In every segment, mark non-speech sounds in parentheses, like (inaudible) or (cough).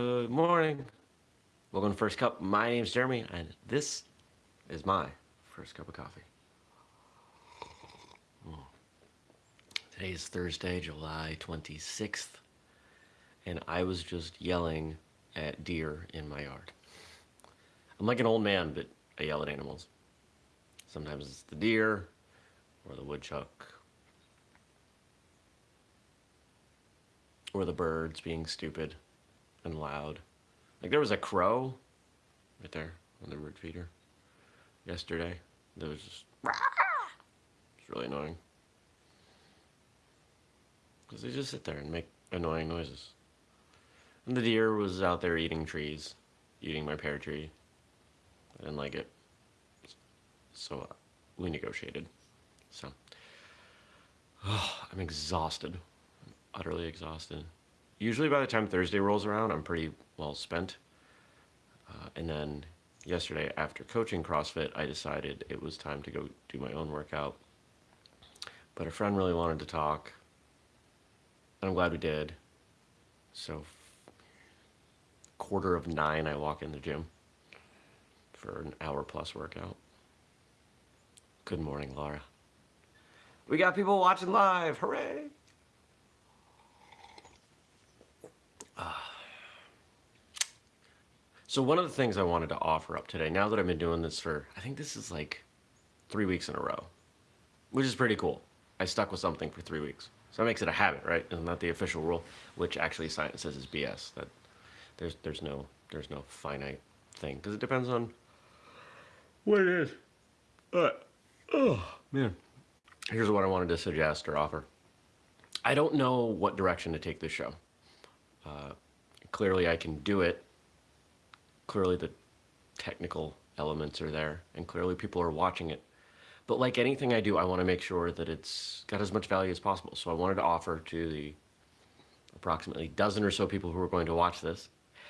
Good morning. Welcome to First Cup. My name's Jeremy, and this is my first cup of coffee. Mm. Today is Thursday, July 26th, and I was just yelling at deer in my yard. I'm like an old man, but I yell at animals. Sometimes it's the deer or the woodchuck or the birds being stupid and loud. Like there was a crow right there on the bird feeder yesterday. That was just (laughs) it's really annoying. Because they just sit there and make annoying noises. And the deer was out there eating trees, eating my pear tree. I didn't like it. So uh, we negotiated. So oh, (sighs) I'm exhausted. I'm utterly exhausted usually by the time Thursday rolls around, I'm pretty well spent. Uh, and then yesterday, after coaching CrossFit, I decided it was time to go do my own workout. But a friend really wanted to talk, and I'm glad we did. So, quarter of nine, I walk in the gym for an hour plus workout. Good morning, Laura. We got people watching live. Hooray! So one of the things I wanted to offer up today, now that I've been doing this for, I think this is like three weeks in a row, which is pretty cool. I stuck with something for three weeks. So that makes it a habit, right? Isn't that the official rule? Which actually science says is BS. That there's there's no there's no finite thing because it depends on what it is. But oh man, here's what I wanted to suggest or offer. I don't know what direction to take this show. Uh, clearly, I can do it clearly the technical elements are there and clearly people are watching it. But like anything I do, I want to make sure that it's got as much value as possible. So I wanted to offer to the approximately dozen or so people who are going to watch this,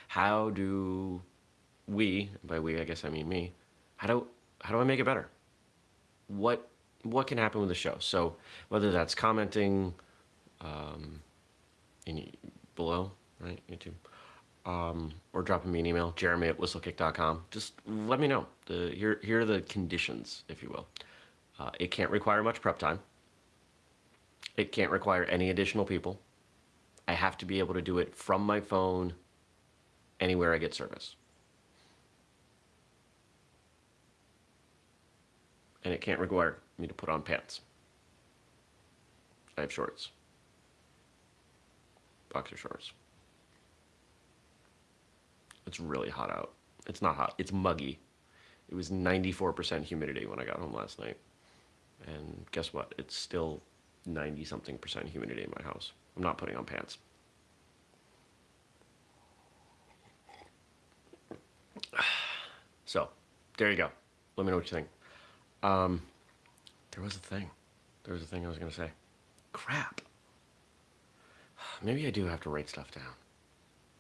how do we, by we I guess I mean me, how do, how do I make it better? What, what can happen with the show? So whether that's commenting um, in, below, right, YouTube, um, or dropping me an email, jeremy at whistlekick.com. Just let me know. The, here, here are the conditions, if you will. Uh, it can't require much prep time. It can't require any additional people. I have to be able to do it from my phone anywhere I get service. And it can't require me to put on pants. I have shorts. Boxer shorts. It's really hot out. It's not hot. It's muggy. It was 94% humidity when I got home last night. And guess what? It's still 90 something percent humidity in my house. I'm not putting on pants. (sighs) So, there you go. Let me know what you think. Um, there was a thing. There was a thing I was going to say. Crap. (sighs) Maybe I do have to write stuff down.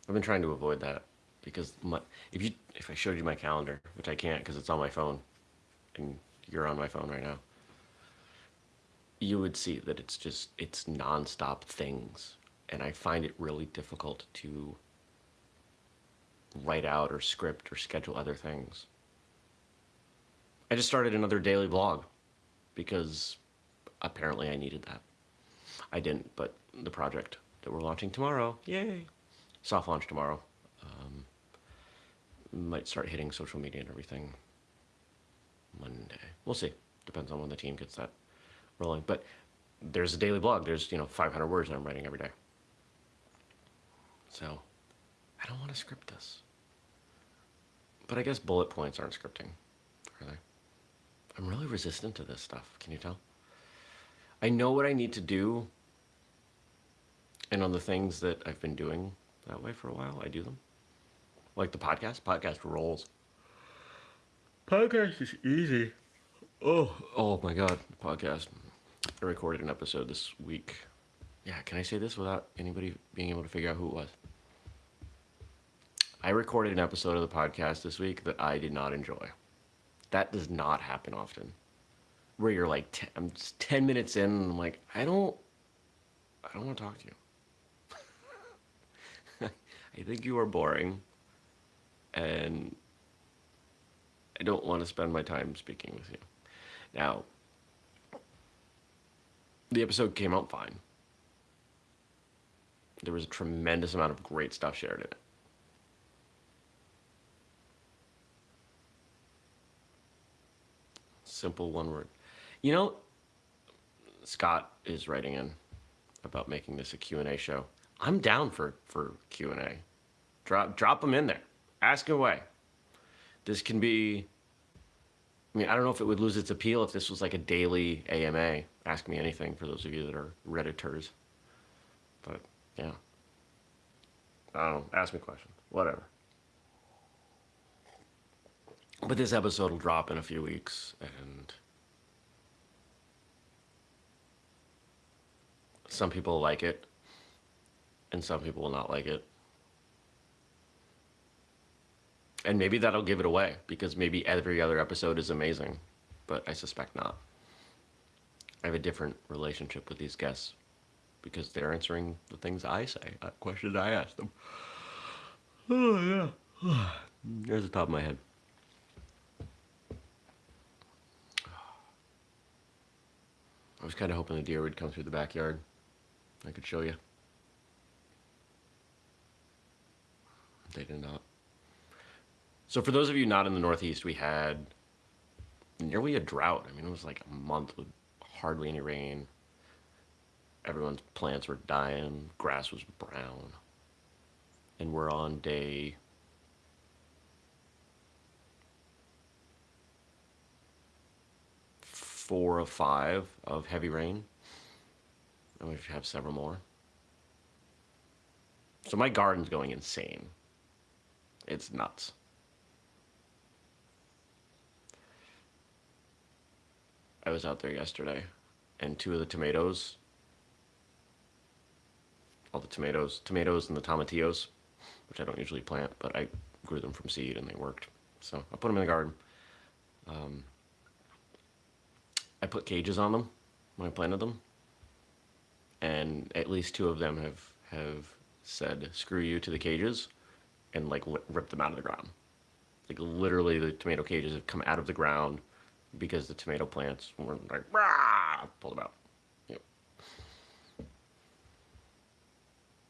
I've been trying to avoid that because my, if you if I showed you my calendar, which I can't because it's on my phone, and you're on my phone right now, you would see that it's just it's nonstop things, and I find it really difficult to write out or script or schedule other things. I just started another daily blog because apparently I needed that. I didn't, but the project that we're launching tomorrow, yay, soft launch tomorrow, might start hitting social media and everything Monday. We'll see. Depends on when the team gets that rolling. But there's a daily blog. There's, you know, 500 words that I'm writing every day. So I don't want to script this. But I guess bullet points aren't scripting, are they? I'm really resistant to this stuff. Can you tell? I know what I need to do. And on the things that I've been doing that way for a while, I do them. Like the podcast? Podcast rolls. Podcast is easy. Oh, oh my god, podcast. I recorded an episode this week. Yeah, can I say this without anybody being able to figure out who it was? I recorded an episode of the podcast this week that I did not enjoy. That does not happen often. Where you're like, ten, I'm 10 minutes in and I'm like, I don't, I don't want to talk to you. (laughs) I think you are boring, and I don't want to spend my time speaking with you. Now, the episode came out fine. There was a tremendous amount of great stuff shared in it. Simple one word. You know, Scott is writing in about making this a Q&A show. I'm down for, for Q&A. Drop, drop them in there. Ask away. This can be, I mean, I don't know if it would lose its appeal if this was like a daily AMA. Ask me anything for those of you that are Redditors. But, yeah. I don't know. Ask me questions. Whatever. But this episode will drop in a few weeks, and some people like it, and some people will not like it. And maybe that'll give it away, because maybe every other episode is amazing, but I suspect not. I have a different relationship with these guests, because they're answering the things I say, not questions I ask them. (sighs) Oh, yeah. (sighs) There's the top of my head. I was kind of hoping the deer would come through the backyard. I could show you. They did not. So for those of you not in the Northeast, we had nearly a drought. I mean, it was like a month with hardly any rain. Everyone's plants were dying. Grass was brown. And we're on day four of five of heavy rain. And we have several more. So my garden's going insane. It's nuts. I was out there yesterday, and two of the tomatoes, all the tomatoes, tomatoes and the tomatillos, which I don't usually plant, but I grew them from seed and they worked. So I put them in the garden. Um, I put cages on them when I planted them, and at least two of them have have said "screw you" to the cages, and like ripped them out of the ground. Like literally, the tomato cages have come out of the ground because the tomato plants were like Rah! pulled them out. Yep.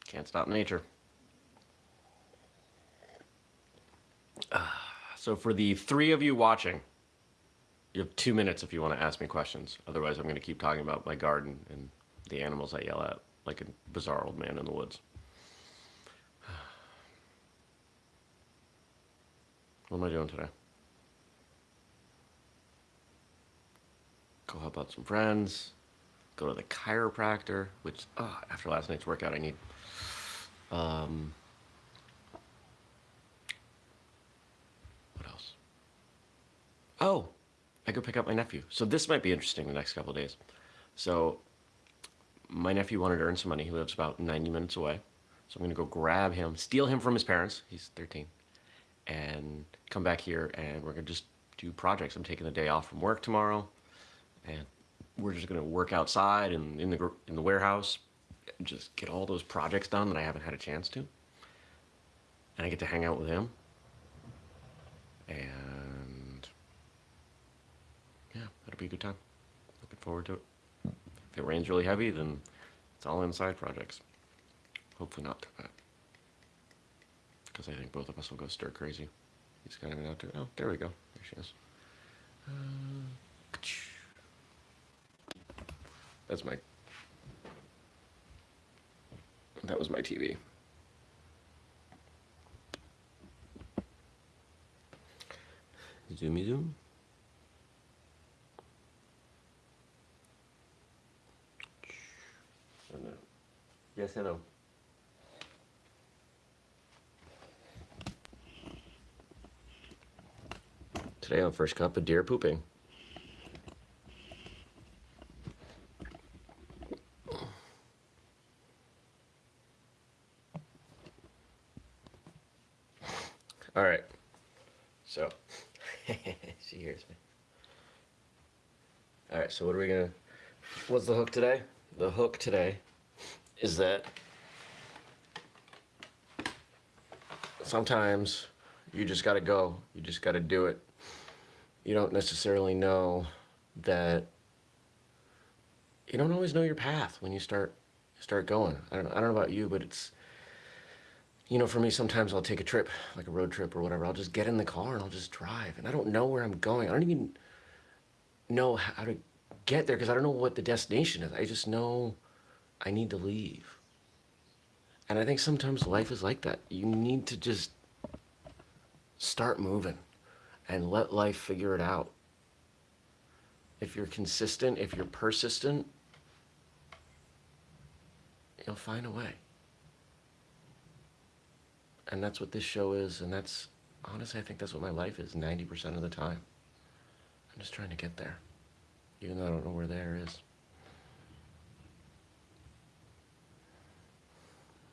Can't stop nature. Uh, (sighs) so for the three of you watching you have two minutes if you want to ask me questions. Otherwise, I'm going to keep talking about my garden and the animals I yell at like a bizarre old man in the woods. (sighs) What am I doing today? Go help out some friends. Go to the chiropractor, which oh, after last night's workout, I need. Um, what else? Oh, I go pick up my nephew. So this might be interesting the next couple days. So my nephew wanted to earn some money. He lives about 90 minutes away. So I'm to go grab him, steal him from his parents. He's 13. And come back here and we're to just do projects. I'm taking the day off from work tomorrow. And we're just to work outside and in the, in the warehouse. Just get all those projects done that I haven't had a chance to. And I get to hang out with him. And yeah, that'll be a good time. Looking forward to it. If it rains really heavy, then it's all inside projects. Hopefully not. Because I think both of us will go stir crazy. He's kind of out there. Oh, there we go. There she is. Uh, that's my. That was my TV. Zoomy zoom. Yes, hello. Today on First Cup, a deer pooping. All right. So, she hears me. All right, so what are we gonna, what's the today? The hook today is that sometimes you just got to go. You just got to do it. You don't necessarily know that you don't always know your path when you start start going. I don't I don't know about you, but it's you know, for me sometimes I'll take a trip, like a road trip or whatever. I'll just get in the car and I'll just drive and I don't know where I'm going. I don't even know how to get there because I don't know what the destination is. I just know I need to leave. And I think sometimes life is like that. You need to just start moving and let life figure it out. If you're consistent, if you're persistent, you'll find a way. And that's what this show is, and that's, honestly, I think that's what my life is 90% of the time. I'm just trying to get there, even though I don't know where there is.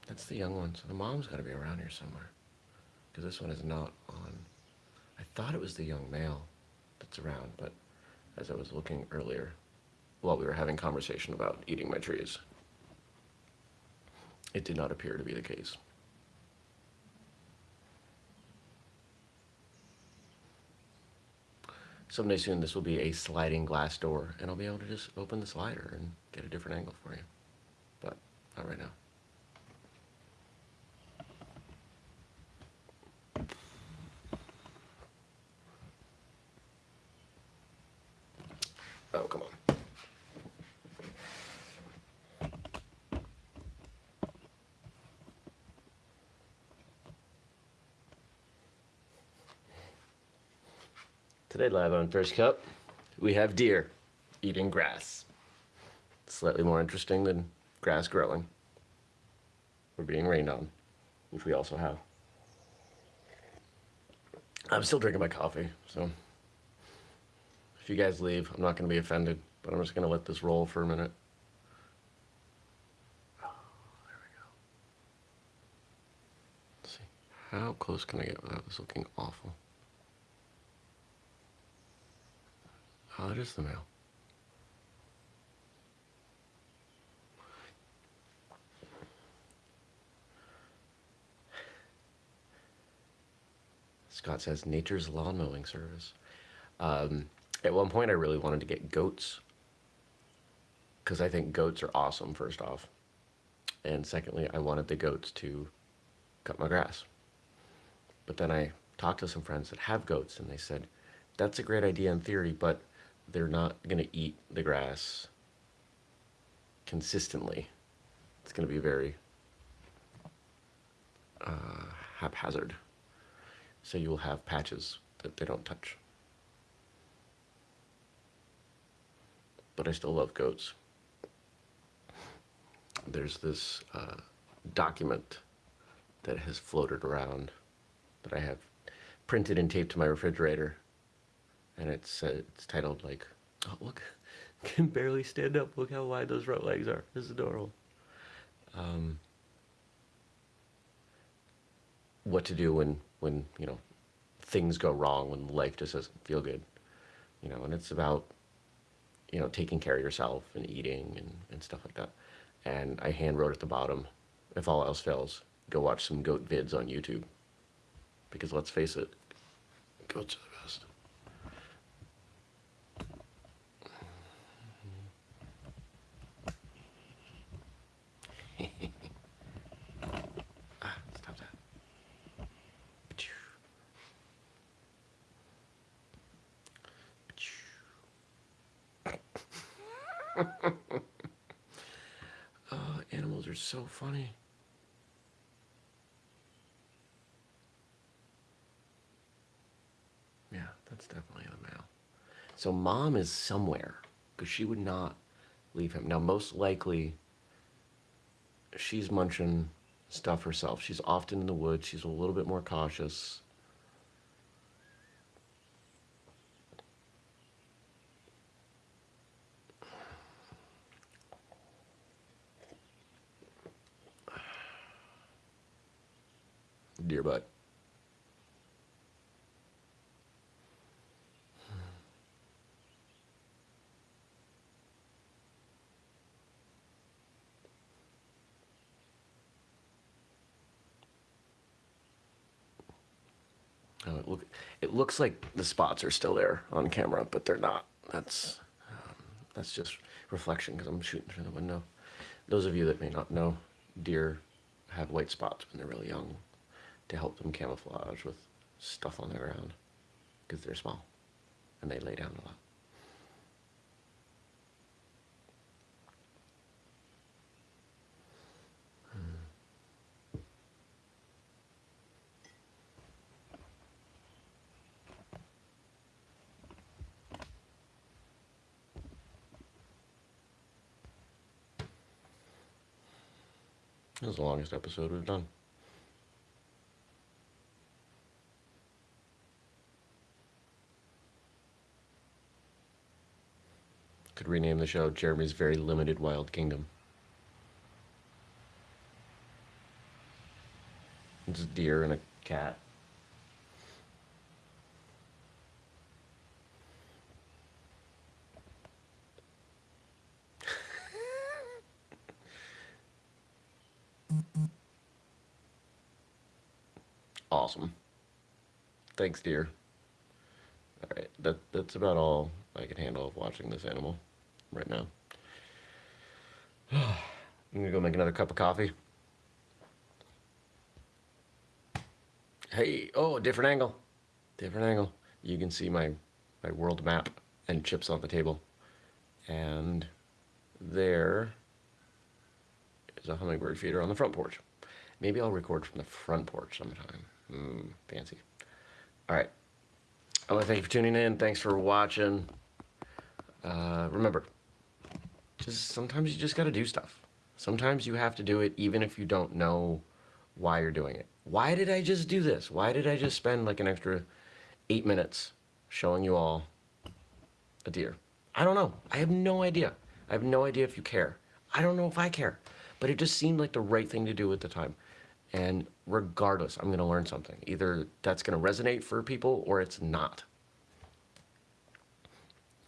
That's the young one. So the mom's got to be around here somewhere. Because this one is not on. I thought it was the young male that's around, but as I was looking earlier, while we were having conversation about eating my trees, it did not appear to be the case. Someday soon this will be a sliding glass door and I'll be able to just open the slider and get a different angle for you. But not right now. Oh, come on. Today, live on First Cup, we have deer eating grass. Slightly more interesting than grass growing or being rained on, which we also have. I'm still drinking my coffee, so if you guys leave, I'm not going to be offended, but I'm just going to let this roll for a minute. There we go. See. How close can I get without this looking awful? Is the male. Scott says nature's lawn mowing service. Um, at one point, I really wanted to get goats because I think goats are awesome, first off. And secondly, I wanted the goats to cut my grass. But then I talked to some friends that have goats, and they said, that's a great idea in theory, but they're not going to eat the grass consistently. It's going to be very uh, haphazard. So you will have patches that they don't touch. But I still love goats. There's this uh, document that has floated around that I have printed and taped to my refrigerator and it's uh, it's titled like, oh look, (laughs) can barely stand up. Look how wide those front legs are. This is adorable. Um, what to do when when you know things go wrong when life just doesn't feel good, you know, and it's about you know taking care of yourself and eating and, and stuff like that. And I hand wrote at the bottom, if all else fails, go watch some goat vids on YouTube. Because let's face it, goats are the best. ah, stop that. oh, animals are so funny. Yeah, that's definitely the male. So mom is somewhere because she would not leave him. Now, most likely, she's munching stuff herself. She's often in the woods. She's a little bit more cautious. Deer butt. So it, look, it looks like the spots are still there on camera, but they're not. That's, um, that's just reflection because I'm shooting through the window. Those of you that may not know, deer have white spots when they're really young to help them camouflage with stuff on the ground because they're small and they lay down a lot. This is the longest episode we've done. Could rename the show Jeremy's Very Limited Wild Kingdom. It's a deer and a cat. Awesome. Thanks, dear. All right, that that's about all I can handle of watching this animal right now. (sighs) I'm gonna go make another cup of coffee. Hey, oh, different angle. Different angle. You can see my, my world map and chips on the table. And there is a hummingbird feeder on the front porch. Maybe I'll record from the front porch sometime. Mm, fancy. All right. I want to thank you for tuning in. Thanks for watching. Uh, remember, just sometimes you just got to do stuff. Sometimes you have to do it even if you don't know why you're doing it. Why did I just do this? Why did I just spend like an extra eight minutes showing you all a deer? I don't know. I have no idea. I have no idea if you care. I don't know if I care. But it just seemed like the right thing to do at the time. And regardless, I'm going to learn something. Either that's going to resonate for people or it's not.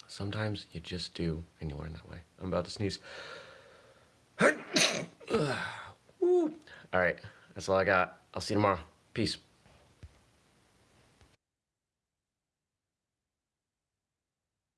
Sometimes you just do, and you learn that way. I'm about to sneeze. (coughs) all right, that's all I got. I'll see you tomorrow. Peace.